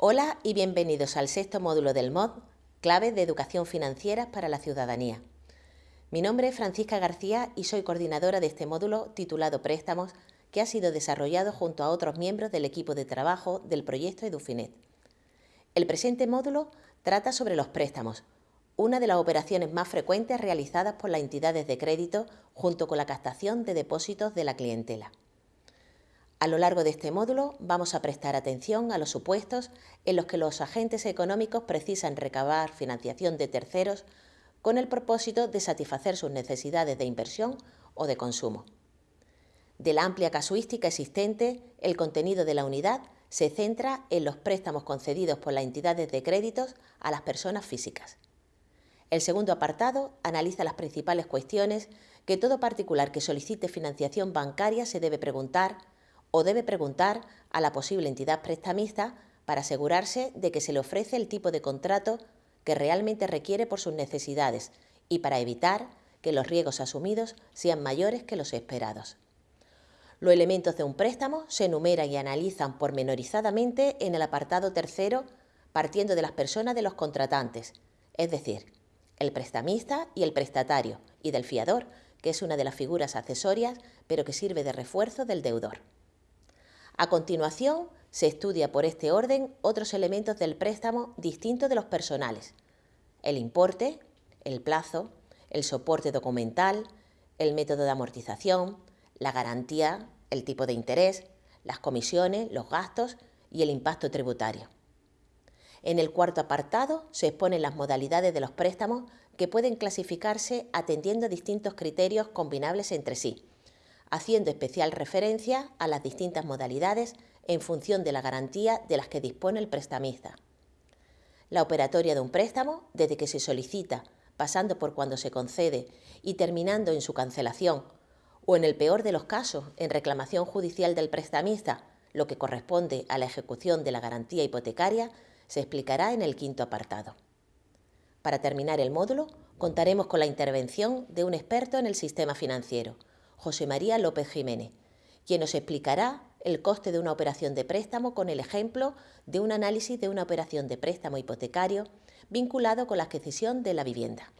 Hola y bienvenidos al sexto módulo del MOD, Claves de Educación Financiera para la Ciudadanía. Mi nombre es Francisca García y soy coordinadora de este módulo titulado Préstamos, que ha sido desarrollado junto a otros miembros del equipo de trabajo del proyecto Edufinet. El presente módulo trata sobre los préstamos, una de las operaciones más frecuentes realizadas por las entidades de crédito junto con la captación de depósitos de la clientela. A lo largo de este módulo vamos a prestar atención a los supuestos en los que los agentes económicos precisan recabar financiación de terceros con el propósito de satisfacer sus necesidades de inversión o de consumo. De la amplia casuística existente, el contenido de la unidad se centra en los préstamos concedidos por las entidades de créditos a las personas físicas. El segundo apartado analiza las principales cuestiones que todo particular que solicite financiación bancaria se debe preguntar o debe preguntar a la posible entidad prestamista para asegurarse de que se le ofrece el tipo de contrato que realmente requiere por sus necesidades y para evitar que los riesgos asumidos sean mayores que los esperados. Los elementos de un préstamo se enumeran y analizan pormenorizadamente en el apartado tercero partiendo de las personas de los contratantes, es decir, el prestamista y el prestatario, y del fiador, que es una de las figuras accesorias, pero que sirve de refuerzo del deudor. A continuación, se estudia por este orden otros elementos del préstamo distintos de los personales. El importe, el plazo, el soporte documental, el método de amortización, la garantía, el tipo de interés, las comisiones, los gastos y el impacto tributario. En el cuarto apartado se exponen las modalidades de los préstamos que pueden clasificarse atendiendo a distintos criterios combinables entre sí, haciendo especial referencia a las distintas modalidades en función de la garantía de las que dispone el prestamista. La operatoria de un préstamo, desde que se solicita, pasando por cuando se concede y terminando en su cancelación, o en el peor de los casos, en reclamación judicial del prestamista, lo que corresponde a la ejecución de la garantía hipotecaria, se explicará en el quinto apartado. Para terminar el módulo, contaremos con la intervención de un experto en el sistema financiero, José María López Jiménez, quien nos explicará el coste de una operación de préstamo con el ejemplo de un análisis de una operación de préstamo hipotecario vinculado con la adquisición de la vivienda.